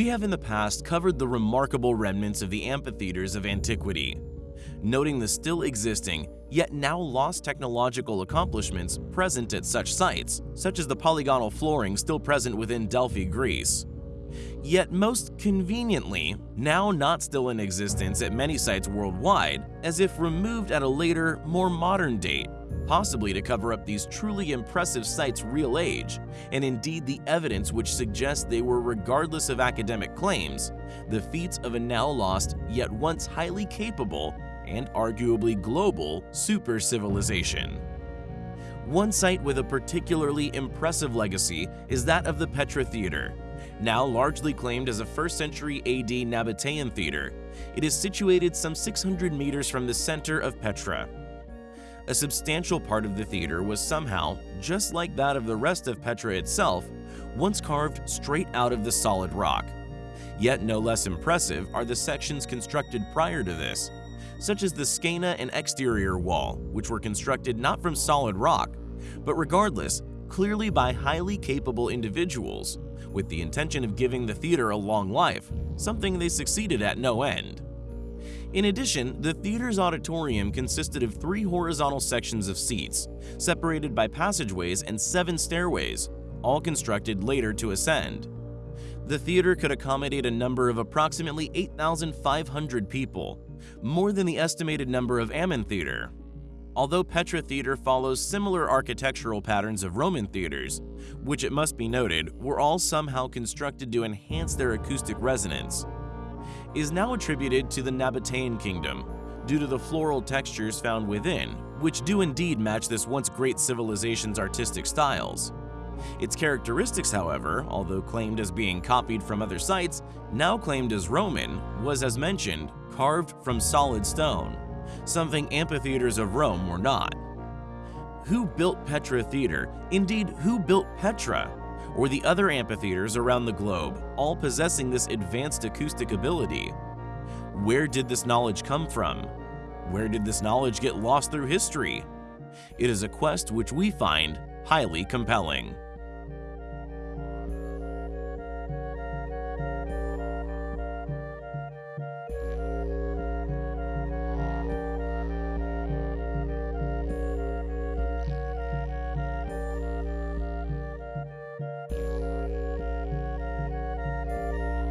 We have in the past covered the remarkable remnants of the amphitheaters of antiquity, noting the still existing, yet now lost technological accomplishments present at such sites, such as the polygonal flooring still present within Delphi, Greece. Yet most conveniently, now not still in existence at many sites worldwide, as if removed at a later, more modern date, possibly to cover up these truly impressive sites' real age, and indeed the evidence which suggests they were regardless of academic claims, the feats of a now lost yet once highly capable and arguably global super civilization. One site with a particularly impressive legacy is that of the Petra Theater, now largely claimed as a 1st century AD Nabatean theater. It is situated some 600 meters from the center of Petra. A substantial part of the theater was somehow, just like that of the rest of Petra itself, once carved straight out of the solid rock. Yet no less impressive are the sections constructed prior to this, such as the scaena and exterior wall, which were constructed not from solid rock, but regardless, clearly by highly capable individuals, with the intention of giving the theater a long life, something they succeeded at no end. In addition, the theater's auditorium consisted of three horizontal sections of seats, separated by passageways and seven stairways, all constructed later to ascend. The theater could accommodate a number of approximately 8,500 people, more than the estimated number of Amman Theater. Although Petra Theater follows similar architectural patterns of Roman theaters, which it must be noted were all somehow constructed to enhance their acoustic resonance, is now attributed to the Nabatean kingdom due to the floral textures found within, which do indeed match this once great civilization's artistic styles. Its characteristics, however, although claimed as being copied from other sites, now claimed as Roman, was as mentioned, carved from solid stone, something amphitheaters of Rome were not. Who built Petra Theater? Indeed, who built Petra? Or the other amphitheaters around the globe, all possessing this advanced acoustic ability? Where did this knowledge come from? Where did this knowledge get lost through history? It is a quest which we find highly compelling.